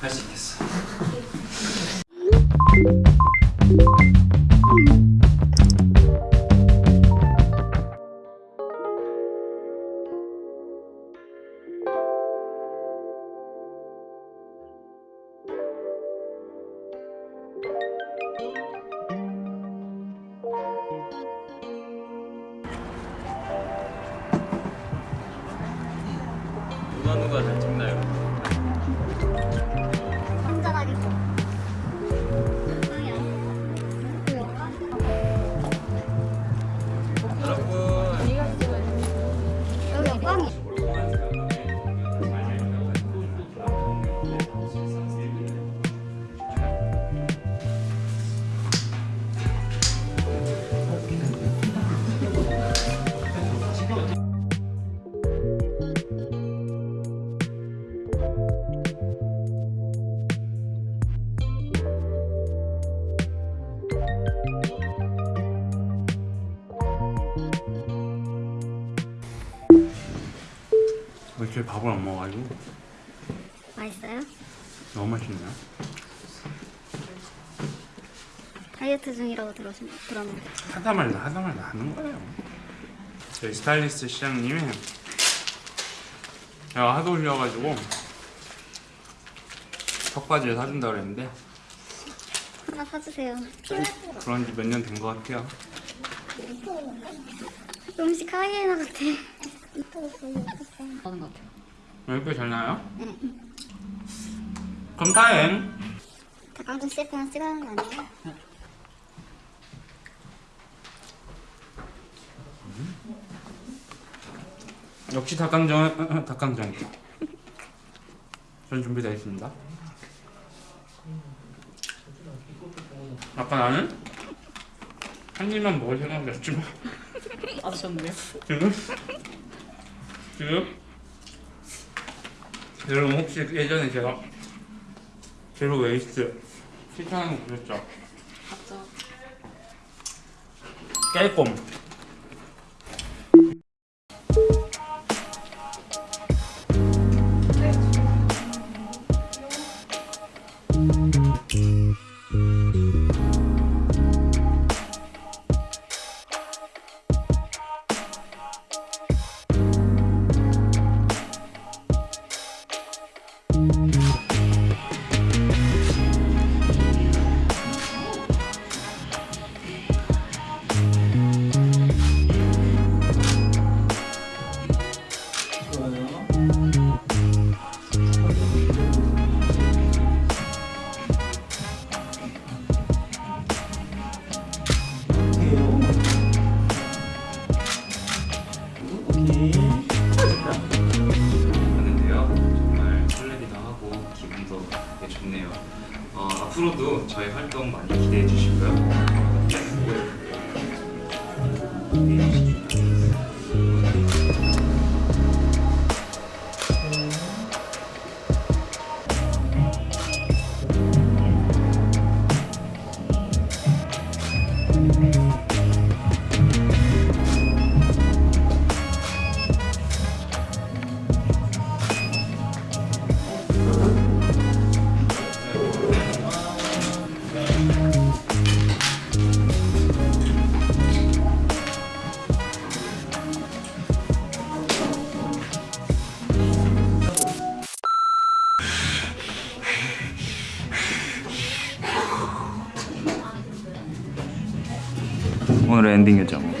할 수 있겠어. 누가 누가 잘 찍나요? 왜 이렇게 밥을 안 먹어가지고 맛있어요? 너무 맛있네요. 다이어트 중이라고 들었, 들었는데. 하다 말다 하다 말다 하는 거예요. 저희 스타일리스트 시장님이 제가 하도 올려가지고 턱받이를 사준다 그랬는데 하나 사주세요. 그런 지 몇 년 된 것 같아요. 음식 하이에나 같아. 하는 것 같아요. 이렇게 잘 나요? 그럼 다행. 닭강정 CF나 찍어야 하는 거 아니에요? 역시 닭강정 닭강정이다. 전 준비되어 있습니다. 아까 나는 한 입만 먹을 생각이었지만 아셨네요. 지금 지금 여러분 혹시 예전에 제가 제로 웨이스트 추천하는 거 보셨죠? 맞죠. 깨꼼 하는데요. 정말 설레기도 하고 기분도 되게 좋네요. 어, 앞으로도 저희 활동 많이 기대해 주시고요. 오늘의 엔딩 요정.